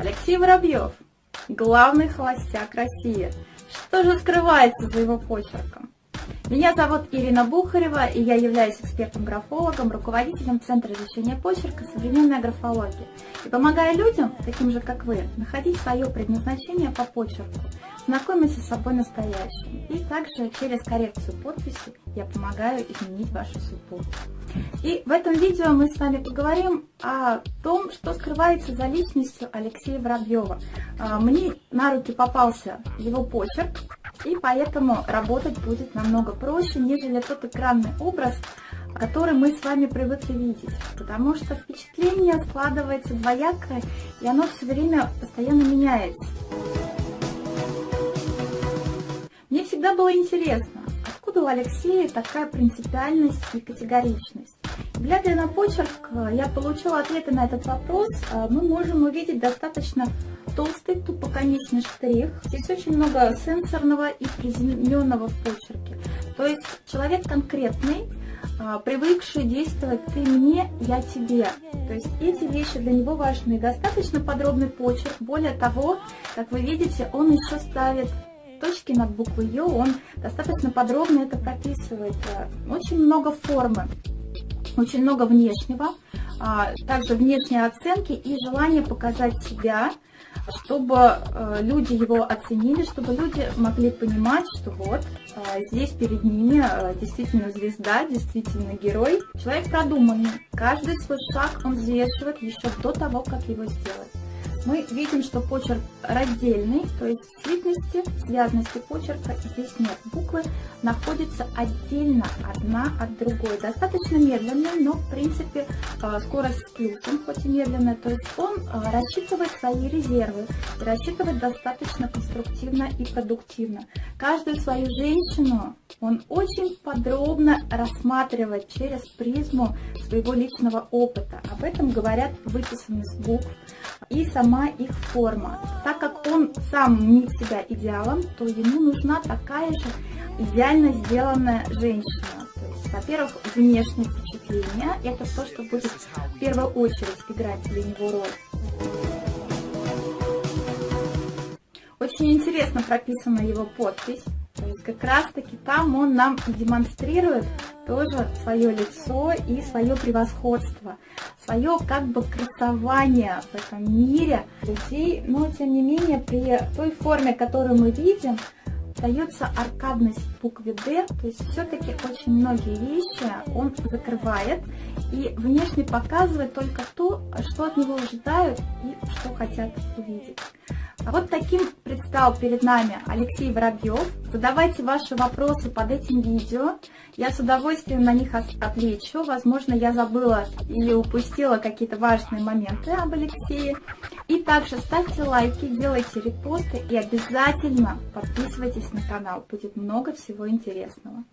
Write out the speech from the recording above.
Алексей Воробьев, главный холостяк России. Что же скрывается за его почерком? Меня зовут Ирина Бухарева, и я являюсь экспертом-графологом, руководителем Центра изучения почерка «Современная графология». И помогаю людям, таким же как вы, находить свое предназначение по почерку, знакомиться с собой настоящим. И также через коррекцию подписи я помогаю изменить вашу судьбу. И в этом видео мы с вами поговорим о том, что скрывается за личностью Алексея Воробьева. А, мне на руки попался его почерк, и поэтому работать будет намного проще, нежели тот экранный образ, который мы с вами привыкли видеть. Потому что впечатление складывается двоякое, и оно все время постоянно меняется. Всегда было интересно, откуда у Алексея такая принципиальность и категоричность. Глядя на почерк, я получила ответы на этот вопрос. А, мы можем увидеть достаточно толстый тупоконечный штрих. Здесь очень много сенсорного и приземленного в почерке. То есть человек конкретный, а, привыкший действовать «ты мне, я тебе». То есть эти вещи для него важны. Достаточно подробный почерк. Более того, как вы видите, он еще ставит точки над буквой Ё, он достаточно подробно это прописывает. Очень много формы, очень много внешнего, а, также внешние оценки и желание показать себя, чтобы э, люди его оценили, чтобы люди могли понимать, что вот э, здесь перед ними э, действительно звезда, действительно герой. Человек продуманный, каждый свой шаг он взвешивает еще до того, как его сделать мы видим, что почерк раздельный, то есть цветности, связности почерка здесь нет. Буквы находятся отдельно одна от другой. Достаточно медленная, но в принципе э, скорость с плюсом, хоть и медленная. То есть он э, рассчитывает свои резервы рассчитывает достаточно конструктивно и продуктивно. Каждую свою женщину он очень подробно рассматривает через призму своего личного опыта. Об этом говорят выписанность букв и сама их форма. Так как он сам не себя идеалом, то ему нужна такая же идеально сделанная женщина. То есть, во-первых, внешнее впечатление – это то, что будет в первую очередь играть для него роль. Очень интересно прописана его подпись. То есть как раз таки там он нам демонстрирует тоже свое лицо и свое превосходство, свое как бы красование в этом мире людей, но тем не менее при той форме, которую мы видим, дается аркадность букве D, то есть все-таки очень многие вещи он закрывает и внешне показывает только то, что от него ожидают и что хотят увидеть. А вот таким предстал перед нами Алексей Воробьев. Задавайте ваши вопросы под этим видео. Я с удовольствием на них отвечу. Возможно, я забыла или упустила какие-то важные моменты об Алексее. И также ставьте лайки, делайте репосты и обязательно подписывайтесь на канал. Будет много всего интересного.